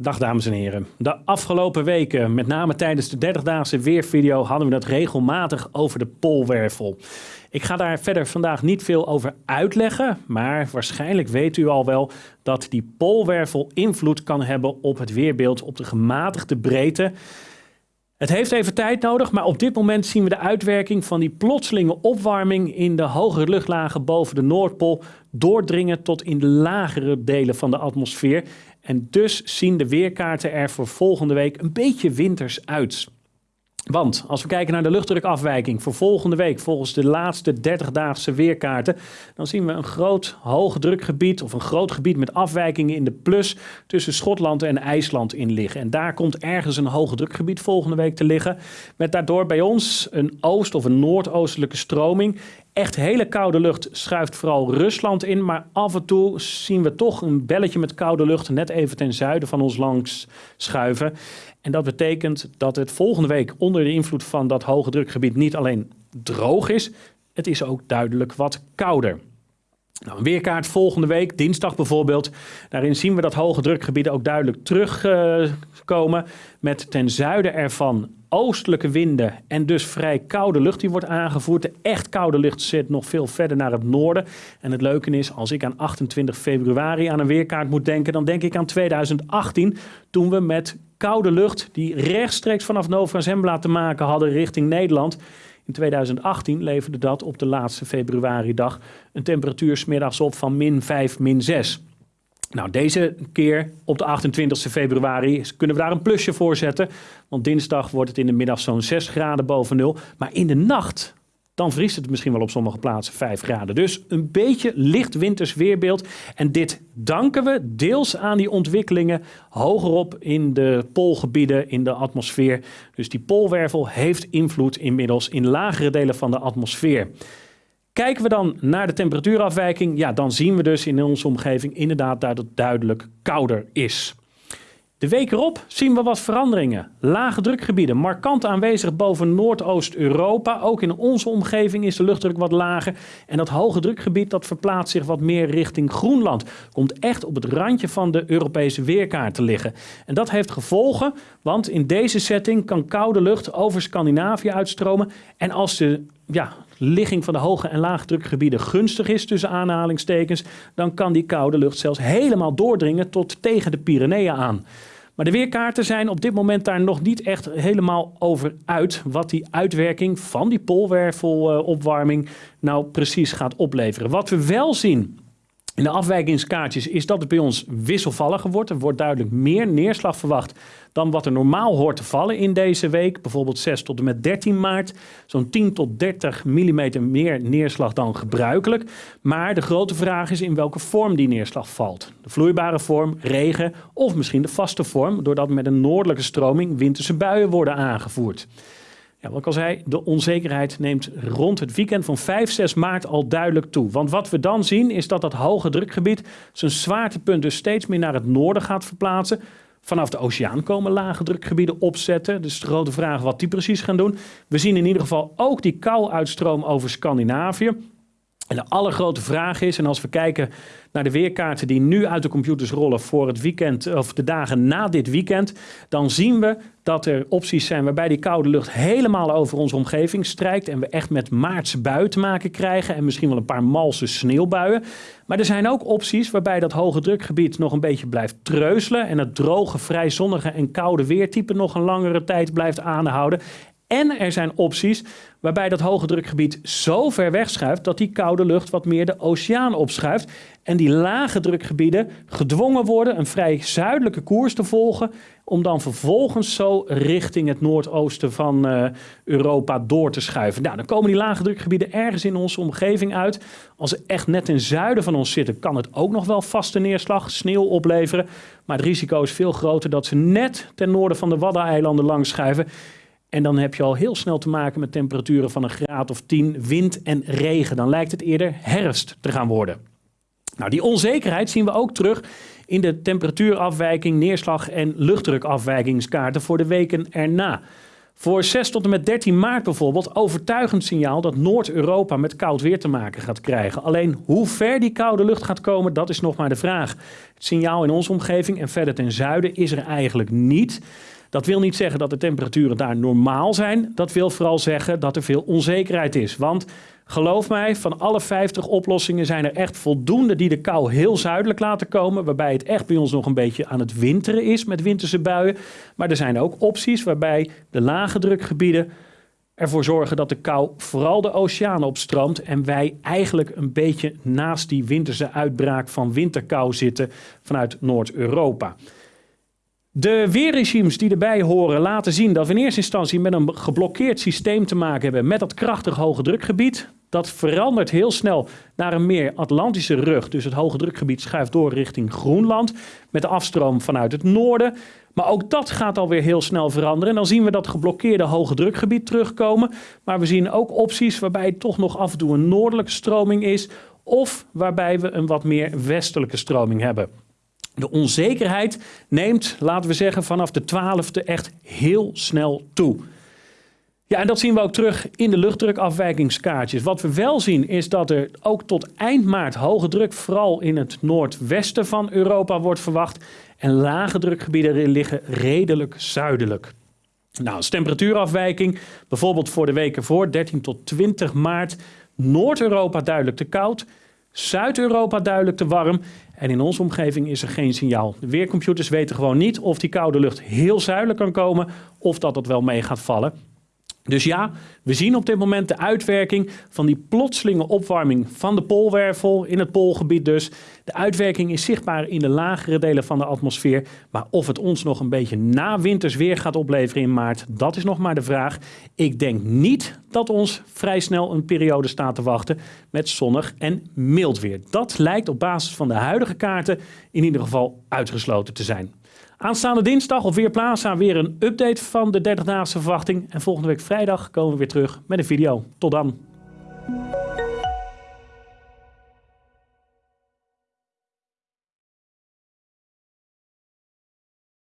Dag dames en heren. De afgelopen weken, met name tijdens de 30-daagse weervideo, hadden we het regelmatig over de poolwervel. Ik ga daar verder vandaag niet veel over uitleggen, maar waarschijnlijk weet u al wel dat die poolwervel invloed kan hebben op het weerbeeld op de gematigde breedte. Het heeft even tijd nodig, maar op dit moment zien we de uitwerking van die plotselinge opwarming in de hogere luchtlagen boven de Noordpool doordringen tot in de lagere delen van de atmosfeer. En dus zien de weerkaarten er voor volgende week een beetje winters uit. Want als we kijken naar de luchtdrukafwijking voor volgende week, volgens de laatste 30-daagse weerkaarten, dan zien we een groot hoge drukgebied of een groot gebied met afwijkingen in de plus tussen Schotland en IJsland in liggen. En daar komt ergens een hoge drukgebied volgende week te liggen, met daardoor bij ons een oost- of een noordoostelijke stroming echt hele koude lucht schuift vooral Rusland in. Maar af en toe zien we toch een belletje met koude lucht net even ten zuiden van ons langs schuiven. En dat betekent dat het volgende week onder de invloed van dat hoge drukgebied niet alleen droog is, het is ook duidelijk wat kouder. Nou, een weerkaart volgende week, dinsdag bijvoorbeeld. Daarin zien we dat hoge drukgebieden ook duidelijk terugkomen. Met ten zuiden ervan oostelijke winden en dus vrij koude lucht die wordt aangevoerd. De echt koude lucht zit nog veel verder naar het noorden. En het leuke is, als ik aan 28 februari aan een weerkaart moet denken, dan denk ik aan 2018, toen we met koude lucht die rechtstreeks vanaf Nova Zembla te maken hadden richting Nederland. In 2018 leverde dat op de laatste februari-dag een temperatuur smiddags op van min 5, min 6. Nou, deze keer op de 28 februari kunnen we daar een plusje voor zetten. Want dinsdag wordt het in de middag zo'n 6 graden boven nul. Maar in de nacht dan vriest het misschien wel op sommige plaatsen 5 graden. Dus een beetje licht winters weerbeeld. En dit danken we deels aan die ontwikkelingen hogerop in de poolgebieden in de atmosfeer. Dus die poolwervel heeft invloed inmiddels in lagere delen van de atmosfeer. Kijken we dan naar de temperatuurafwijking, ja, dan zien we dus in onze omgeving inderdaad dat het duidelijk kouder is. De week erop zien we wat veranderingen. Lage drukgebieden, markant aanwezig boven Noordoost-Europa. Ook in onze omgeving is de luchtdruk wat lager. En dat hoge drukgebied dat verplaatst zich wat meer richting Groenland. Komt echt op het randje van de Europese weerkaart te liggen. En dat heeft gevolgen, want in deze setting kan koude lucht over Scandinavië uitstromen. En als de ja, ligging van de hoge en laagdrukgebieden gunstig is, tussen aanhalingstekens, dan kan die koude lucht zelfs helemaal doordringen tot tegen de Pyreneeën aan. Maar de weerkaarten zijn op dit moment daar nog niet echt helemaal over uit wat die uitwerking van die poolwervelopwarming nou precies gaat opleveren. Wat we wel zien in de afwijkingskaartjes is dat het bij ons wisselvalliger wordt. Er wordt duidelijk meer neerslag verwacht dan wat er normaal hoort te vallen in deze week. Bijvoorbeeld 6 tot en met 13 maart. Zo'n 10 tot 30 mm meer neerslag dan gebruikelijk. Maar de grote vraag is in welke vorm die neerslag valt. De vloeibare vorm, regen of misschien de vaste vorm, doordat met een noordelijke stroming winterse buien worden aangevoerd. Ja, wat ik al zei, de onzekerheid neemt rond het weekend van 5, 6 maart al duidelijk toe. Want wat we dan zien is dat dat hoge drukgebied zijn zwaartepunt dus steeds meer naar het noorden gaat verplaatsen. Vanaf de oceaan komen lage drukgebieden opzetten. Dus de grote vraag wat die precies gaan doen. We zien in ieder geval ook die kou-uitstroom over Scandinavië. En de allergrote vraag is, en als we kijken naar de weerkaarten die nu uit de computers rollen voor het weekend of de dagen na dit weekend, dan zien we dat er opties zijn waarbij die koude lucht helemaal over onze omgeving strijkt en we echt met maartse buien te maken krijgen en misschien wel een paar malse sneeuwbuien. Maar er zijn ook opties waarbij dat hoge drukgebied nog een beetje blijft treuzelen en het droge, vrij zonnige en koude weertype nog een langere tijd blijft aanhouden. En er zijn opties waarbij dat hoge drukgebied zo ver wegschuift dat die koude lucht wat meer de oceaan opschuift. En die lage drukgebieden gedwongen worden een vrij zuidelijke koers te volgen. Om dan vervolgens zo richting het noordoosten van uh, Europa door te schuiven. Nou, dan komen die lage drukgebieden ergens in onze omgeving uit. Als ze echt net ten zuiden van ons zitten, kan het ook nog wel vaste neerslag, sneeuw opleveren. Maar het risico is veel groter dat ze net ten noorden van de Waddeneilanden langs schuiven. En dan heb je al heel snel te maken met temperaturen van een graad of 10, wind en regen. Dan lijkt het eerder herfst te gaan worden. Nou, die onzekerheid zien we ook terug in de temperatuurafwijking, neerslag en luchtdrukafwijkingskaarten voor de weken erna. Voor 6 tot en met 13 maart bijvoorbeeld overtuigend signaal dat Noord-Europa met koud weer te maken gaat krijgen. Alleen hoe ver die koude lucht gaat komen, dat is nog maar de vraag. Het signaal in onze omgeving en verder ten zuiden is er eigenlijk niet. Dat wil niet zeggen dat de temperaturen daar normaal zijn. Dat wil vooral zeggen dat er veel onzekerheid is. Want geloof mij, van alle 50 oplossingen zijn er echt voldoende die de kou heel zuidelijk laten komen. Waarbij het echt bij ons nog een beetje aan het winteren is met winterse buien. Maar er zijn ook opties waarbij de lage drukgebieden ervoor zorgen dat de kou vooral de oceanen opstroomt en wij eigenlijk een beetje naast die winterse uitbraak van winterkou zitten vanuit Noord-Europa. De weerregimes die erbij horen laten zien dat we in eerste instantie met een geblokkeerd systeem te maken hebben met dat krachtig hoge drukgebied. Dat verandert heel snel naar een meer Atlantische rug. Dus het hoge drukgebied schuift door richting Groenland met de afstroom vanuit het noorden. Maar ook dat gaat alweer heel snel veranderen. En dan zien we dat geblokkeerde hoge drukgebied terugkomen. Maar we zien ook opties waarbij toch nog af en toe een noordelijke stroming is. Of waarbij we een wat meer westelijke stroming hebben. De onzekerheid neemt, laten we zeggen, vanaf de 12e echt heel snel toe. Ja, en dat zien we ook terug in de luchtdrukafwijkingskaartjes. Wat we wel zien is dat er ook tot eind maart hoge druk vooral in het noordwesten van Europa wordt verwacht. En lage drukgebieden liggen redelijk zuidelijk. Nou, als temperatuurafwijking, bijvoorbeeld voor de weken voor 13 tot 20 maart, Noord-Europa duidelijk te koud, Zuid-Europa duidelijk te warm. En in onze omgeving is er geen signaal. De weercomputers weten gewoon niet of die koude lucht heel zuidelijk kan komen of dat het wel mee gaat vallen. Dus ja, we zien op dit moment de uitwerking van die plotselinge opwarming van de poolwervel in het poolgebied dus. De uitwerking is zichtbaar in de lagere delen van de atmosfeer. Maar of het ons nog een beetje na winters weer gaat opleveren in maart, dat is nog maar de vraag. Ik denk niet dat ons vrij snel een periode staat te wachten met zonnig en mild weer. Dat lijkt op basis van de huidige kaarten in ieder geval uitgesloten te zijn. Aanstaande dinsdag of weer plaatsen weer een update van de 30-daagse verwachting. En volgende week vrijdag komen we weer terug met een video. Tot dan.